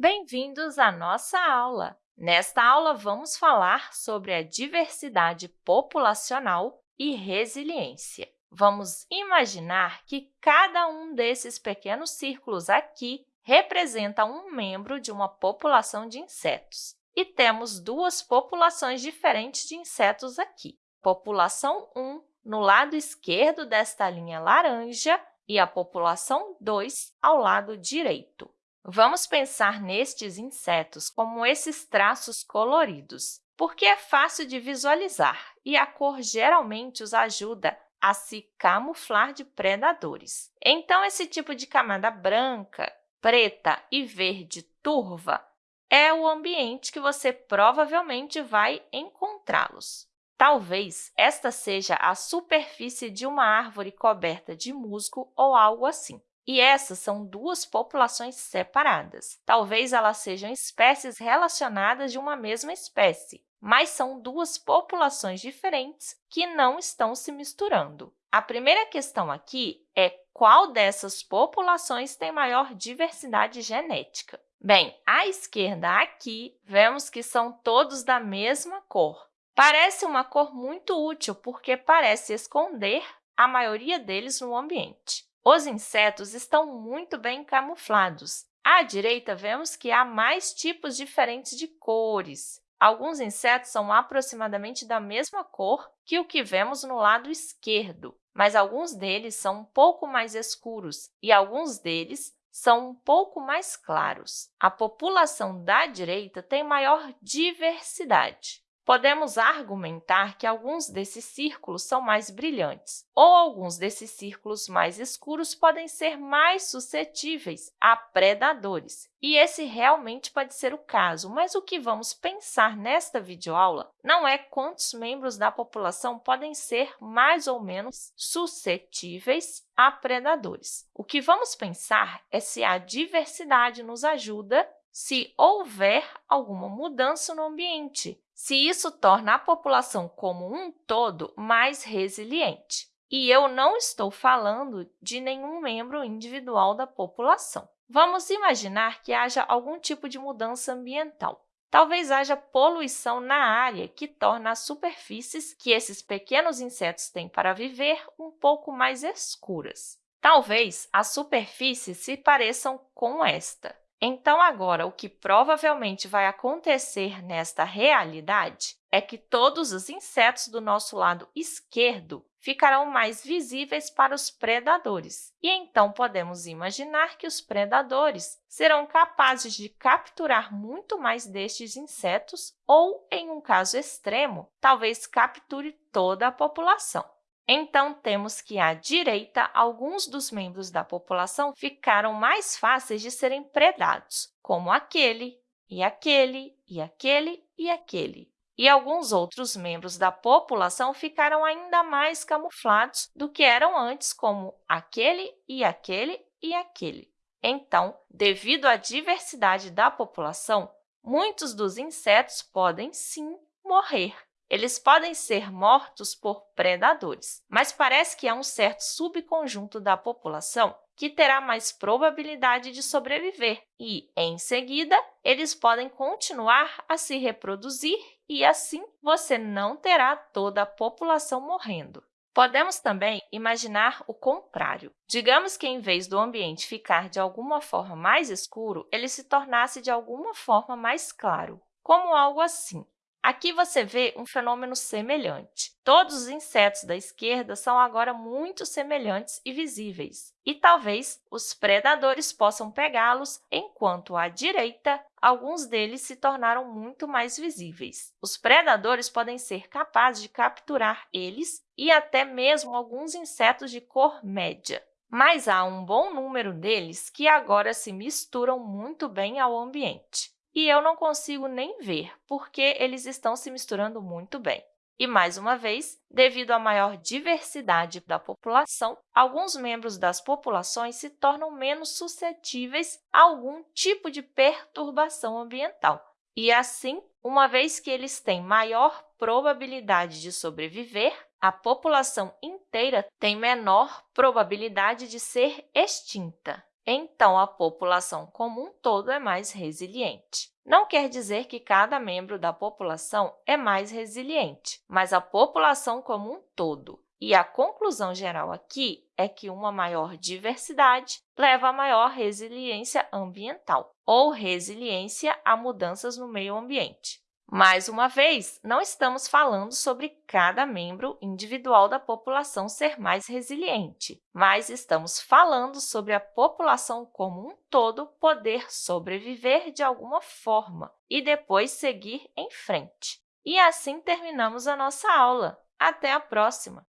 Bem-vindos à nossa aula! Nesta aula, vamos falar sobre a diversidade populacional e resiliência. Vamos imaginar que cada um desses pequenos círculos aqui representa um membro de uma população de insetos. E temos duas populações diferentes de insetos aqui. População 1 no lado esquerdo desta linha laranja e a população 2 ao lado direito. Vamos pensar nestes insetos como esses traços coloridos, porque é fácil de visualizar e a cor geralmente os ajuda a se camuflar de predadores. Então, esse tipo de camada branca, preta e verde turva é o ambiente que você provavelmente vai encontrá-los. Talvez esta seja a superfície de uma árvore coberta de musgo ou algo assim. E essas são duas populações separadas. Talvez elas sejam espécies relacionadas de uma mesma espécie, mas são duas populações diferentes que não estão se misturando. A primeira questão aqui é qual dessas populações tem maior diversidade genética. Bem, à esquerda aqui, vemos que são todos da mesma cor. Parece uma cor muito útil porque parece esconder a maioria deles no ambiente. Os insetos estão muito bem camuflados. À direita, vemos que há mais tipos diferentes de cores. Alguns insetos são aproximadamente da mesma cor que o que vemos no lado esquerdo, mas alguns deles são um pouco mais escuros e alguns deles são um pouco mais claros. A população da direita tem maior diversidade. Podemos argumentar que alguns desses círculos são mais brilhantes, ou alguns desses círculos mais escuros podem ser mais suscetíveis a predadores. E esse realmente pode ser o caso, mas o que vamos pensar nesta videoaula não é quantos membros da população podem ser mais ou menos suscetíveis a predadores. O que vamos pensar é se a diversidade nos ajuda se houver alguma mudança no ambiente, se isso torna a população como um todo mais resiliente. E eu não estou falando de nenhum membro individual da população. Vamos imaginar que haja algum tipo de mudança ambiental. Talvez haja poluição na área, que torna as superfícies que esses pequenos insetos têm para viver um pouco mais escuras. Talvez as superfícies se pareçam com esta. Então, agora, o que provavelmente vai acontecer nesta realidade é que todos os insetos do nosso lado esquerdo ficarão mais visíveis para os predadores. E então, podemos imaginar que os predadores serão capazes de capturar muito mais destes insetos ou, em um caso extremo, talvez capture toda a população. Então, temos que, à direita, alguns dos membros da população ficaram mais fáceis de serem predados, como aquele, e aquele, e aquele, e aquele. E alguns outros membros da população ficaram ainda mais camuflados do que eram antes, como aquele, e aquele, e aquele. Então, devido à diversidade da população, muitos dos insetos podem, sim, morrer. Eles podem ser mortos por predadores, mas parece que há um certo subconjunto da população que terá mais probabilidade de sobreviver e, em seguida, eles podem continuar a se reproduzir e, assim, você não terá toda a população morrendo. Podemos também imaginar o contrário. Digamos que, em vez do ambiente ficar de alguma forma mais escuro, ele se tornasse de alguma forma mais claro, como algo assim. Aqui você vê um fenômeno semelhante. Todos os insetos da esquerda são agora muito semelhantes e visíveis, e talvez os predadores possam pegá-los, enquanto à direita, alguns deles se tornaram muito mais visíveis. Os predadores podem ser capazes de capturar eles e até mesmo alguns insetos de cor média mas há um bom número deles que agora se misturam muito bem ao ambiente e eu não consigo nem ver, porque eles estão se misturando muito bem. E, mais uma vez, devido à maior diversidade da população, alguns membros das populações se tornam menos suscetíveis a algum tipo de perturbação ambiental. E, assim, uma vez que eles têm maior probabilidade de sobreviver, a população inteira tem menor probabilidade de ser extinta. Então a população como um todo é mais resiliente. Não quer dizer que cada membro da população é mais resiliente, mas a população como um todo. E a conclusão geral aqui é que uma maior diversidade leva a maior resiliência ambiental, ou resiliência a mudanças no meio ambiente. Mais uma vez, não estamos falando sobre cada membro individual da população ser mais resiliente, mas estamos falando sobre a população como um todo poder sobreviver de alguma forma e depois seguir em frente. E assim terminamos a nossa aula. Até a próxima!